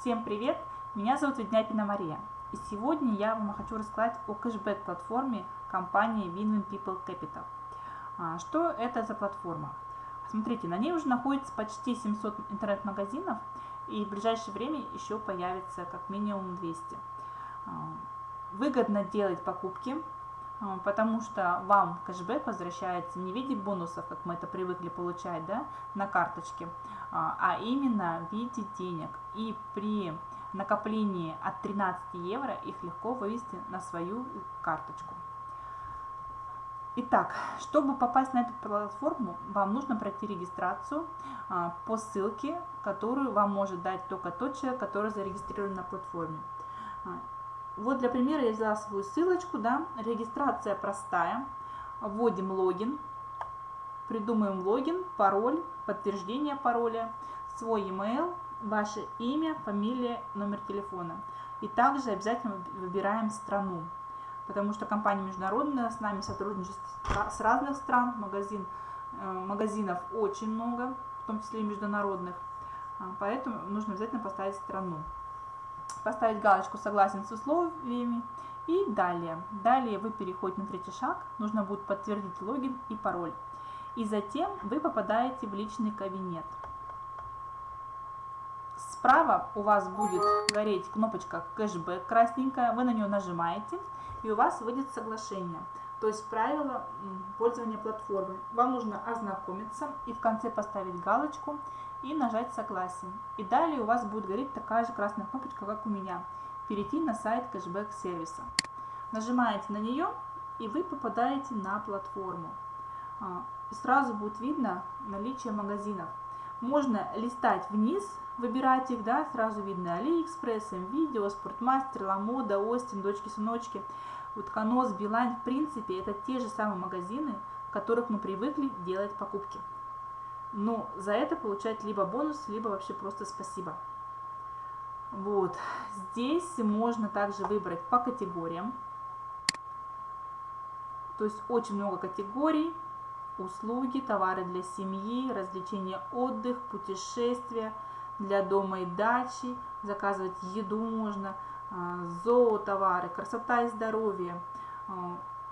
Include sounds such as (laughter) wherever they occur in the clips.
Всем привет! Меня зовут Ведняпина Мария. И сегодня я вам хочу рассказать о кэшбэк-платформе компании Winwin People Capital. А, что это за платформа? Смотрите, на ней уже находится почти 700 интернет-магазинов, и в ближайшее время еще появится как минимум 200. А, выгодно делать покупки, потому что вам кэшбэк возвращается не в виде бонусов, как мы это привыкли получать да, на карточке, а, а именно в виде денег. И при накоплении от 13 евро их легко вывести на свою карточку. Итак, чтобы попасть на эту платформу, вам нужно пройти регистрацию а, по ссылке, которую вам может дать только тот человек, который зарегистрирован на платформе. Вот для примера я взяла свою ссылочку, да, регистрация простая, вводим логин, придумаем логин, пароль, подтверждение пароля, свой email, ваше имя, фамилия, номер телефона. И также обязательно выбираем страну, потому что компания международная, с нами сотрудничает с разных стран, магазин, э, магазинов очень много, в том числе и международных, а, поэтому нужно обязательно поставить страну. Поставить галочку «Согласен с условиями» и далее. Далее вы переходите на третий шаг, нужно будет подтвердить логин и пароль. И затем вы попадаете в личный кабинет. Справа у вас будет гореть кнопочка кэшбэк красненькая, вы на нее нажимаете, и у вас выйдет соглашение. То есть правила пользования платформой. Вам нужно ознакомиться и в конце поставить галочку и нажать согласие. И далее у вас будет гореть такая же красная кнопочка, как у меня. Перейти на сайт кэшбэк сервиса. Нажимаете на нее и вы попадаете на платформу. А, сразу будет видно наличие магазинов. Можно листать вниз, выбирать их, да, сразу видно Алиэкспресс, М.Видео, Спортмастер, Lamoda, O'STIN, Дочки-сыночки, Утконос, Билайн. В принципе, это те же самые магазины, в которых мы привыкли делать покупки. Но за это получать либо бонус, либо вообще просто спасибо. Вот. Здесь можно также выбрать по категориям. То есть очень много категорий услуги, товары для семьи, развлечения, отдых, путешествия для дома и дачи, заказывать еду можно, а, зоотовары, красота и здоровье.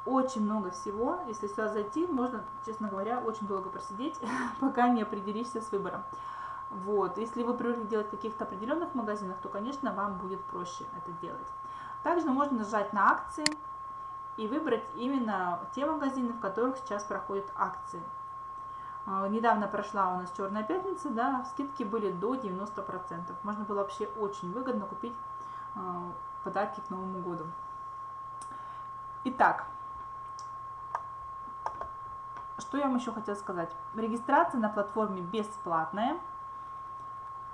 Очень много всего. Если сюда зайти, можно, честно говоря, очень долго просидеть, (laughs) пока не определишься с выбором. Вот. Если вы привыкли делать в каких-то определенных магазинах, то, конечно, вам будет проще это делать. Также можно нажать на акции, и выбрать именно те магазины, в которых сейчас проходят акции. А, недавно прошла у нас Черная пятница, да, скидки были до 90%. Можно было вообще очень выгодно купить а, подарки к Новому году. Итак, что я вам еще хотела сказать. Регистрация на платформе бесплатная,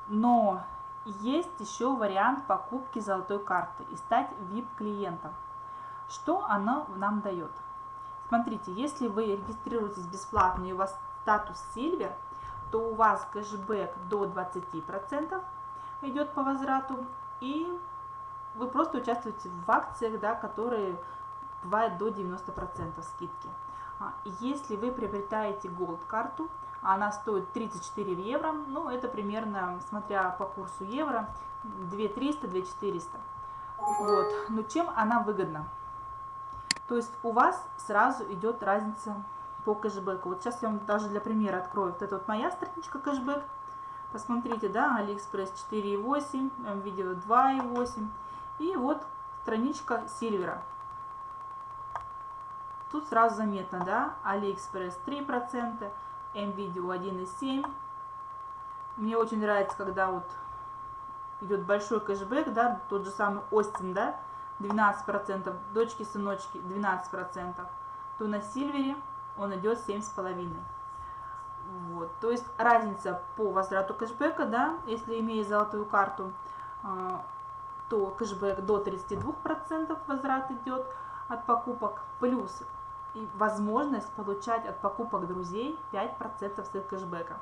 но есть еще вариант покупки золотой карты и стать VIP-клиентом. Что оно нам дает? Смотрите, если вы регистрируетесь бесплатно и у вас статус Silver, то у вас кэшбэк до 20% идет по возврату, и вы просто участвуете в акциях, да, которые бывают до 90% скидки. А, если вы приобретаете Gold карту, она стоит 34 евро, ну это примерно, смотря по курсу евро, 2300-2400. Вот. Но чем она выгодна? То есть у вас сразу идет разница по кэшбэку. Вот сейчас я вам даже для примера открою. Вот это вот моя страничка кэшбэк. Посмотрите, да, Алиэкспресс 4.8, МВидео 2.8. И вот страничка Silver а. Тут сразу заметно, да, Алиэкспресс 3%, МВидео 1.7. Мне очень нравится, когда вот идет большой кэшбэк, да, тот же самый O'stin, да, 12%, дочки-сыночки 12%, то на Silver е он идет 7,5%. Вот, то есть разница по возврату кэшбэка, да, если имея золотую карту, а, то кэшбэк до 32% возврат идет от покупок, плюс возможность получать от покупок друзей 5% с кэшбэка.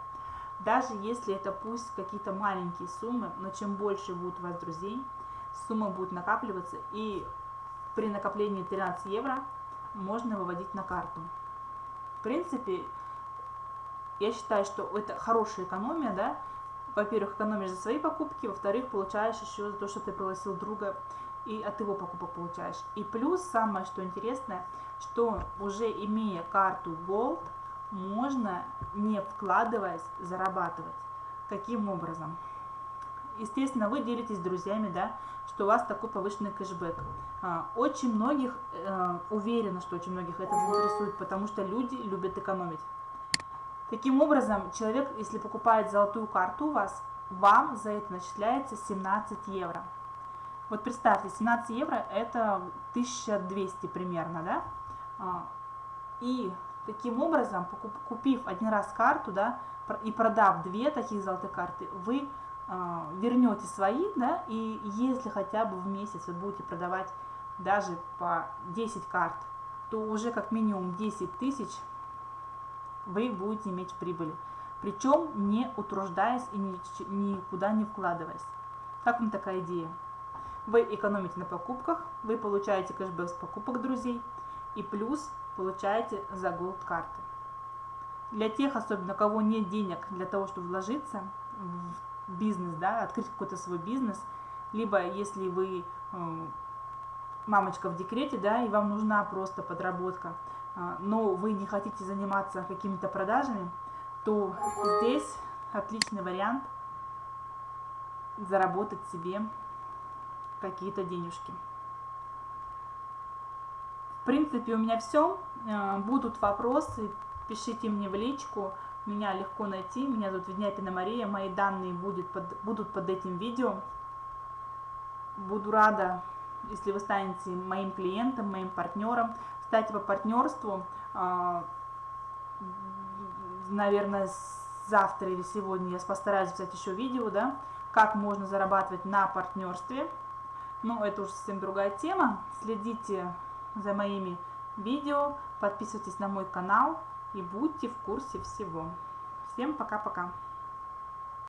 Даже если это пусть какие-то маленькие суммы, но чем больше будет у вас друзей, сумма будет накапливаться и при накоплении 13 евро можно выводить на карту. В принципе, я считаю, что это хорошая экономия, да, во-первых, экономишь за свои покупки, во-вторых, получаешь еще за то, что ты пригласил друга, и от его покупок получаешь. И плюс, самое что интересное, что уже имея карту Gold, можно, не вкладываясь, зарабатывать. Каким образом? Естественно, вы делитесь с друзьями, да, что у вас такой повышенный кэшбэк. А, очень многих, э, уверена, что очень многих это заинтересует, потому что люди любят экономить. Таким образом, человек, если покупает золотую карту у вас, вам за это начисляется 17 евро. Вот представьте, 17 евро это 1200 примерно, да? А, и таким образом, купив один раз карту, да, и продав две таких золотых карты, вы а, вернете свои, да, и если хотя бы в месяц вы будете продавать даже по 10 карт, то уже как минимум 10 тысяч вы будете иметь прибыли. Причем не утруждаясь и никуда не вкладываясь. Как вам такая идея? Вы экономите на покупках, вы получаете кэшбэк с покупок друзей и плюс получаете за голд карты. Для тех, особенно кого нет денег для того, чтобы вложиться в бизнес, да, открыть какой-то свой бизнес, либо если вы э, мамочка в декрете, да, и вам нужна просто подработка, э, но вы не хотите заниматься какими-то продажами, то здесь отличный вариант заработать себе какие-то денежки. В принципе, у меня все. Э, будут вопросы, пишите мне в личку. Меня легко найти. Меня зовут Ведняпина Мария. Мои данные будет под, будут под этим видео. Буду рада, если вы станете моим клиентом, моим партнером. Кстати, по партнерству, э, наверное, завтра или сегодня я постараюсь взять еще видео, да, как можно зарабатывать на партнерстве. Но это уже совсем другая тема. Следите за моими видео, подписывайтесь на мой канал и будьте в курсе всего. Всем пока-пока.